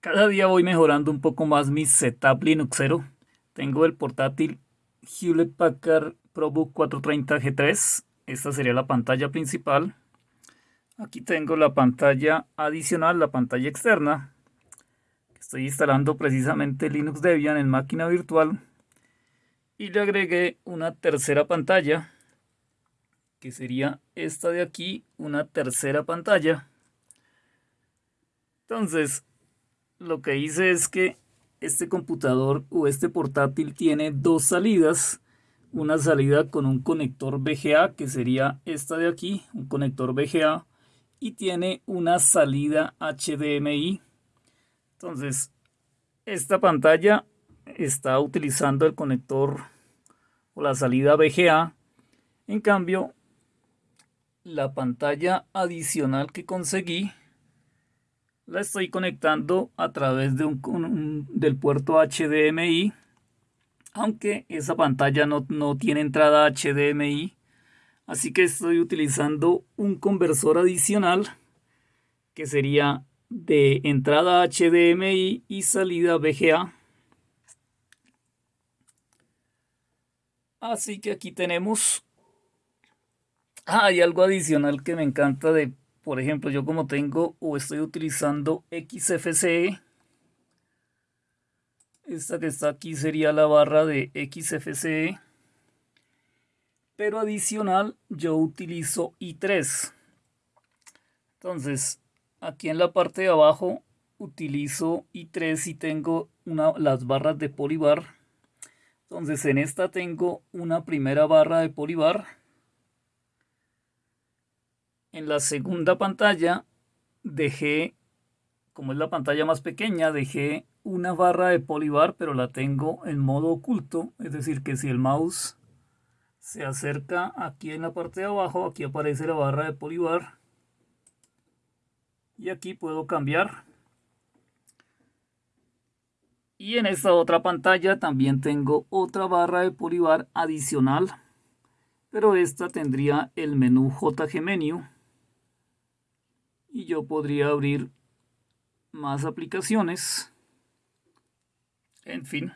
Cada día voy mejorando un poco más mi setup Linuxero. Tengo el portátil Hewlett Packard ProBook 430 G3. Esta sería la pantalla principal. Aquí tengo la pantalla adicional, la pantalla externa. Estoy instalando precisamente Linux Debian en máquina virtual. Y le agregué una tercera pantalla, que sería esta de aquí, una tercera pantalla. Entonces, lo que hice es que este computador o este portátil tiene dos salidas. Una salida con un conector VGA, que sería esta de aquí, un conector VGA. Y tiene una salida HDMI. Entonces, esta pantalla está utilizando el conector o la salida VGA. En cambio, la pantalla adicional que conseguí la estoy conectando a través de un, del puerto HDMI aunque esa pantalla no, no tiene entrada HDMI así que estoy utilizando un conversor adicional que sería de entrada HDMI y salida VGA así que aquí tenemos ah, hay algo adicional que me encanta de por ejemplo, yo como tengo o estoy utilizando XFCE, esta que está aquí sería la barra de XFCE, pero adicional yo utilizo i3. Entonces, aquí en la parte de abajo utilizo i3 y tengo una, las barras de polibar. Entonces en esta tengo una primera barra de polibar en la segunda pantalla dejé, como es la pantalla más pequeña, dejé una barra de polibar, pero la tengo en modo oculto. Es decir, que si el mouse se acerca aquí en la parte de abajo, aquí aparece la barra de polibar. Y aquí puedo cambiar. Y en esta otra pantalla también tengo otra barra de polibar adicional. Pero esta tendría el menú JG Menu y yo podría abrir más aplicaciones. En fin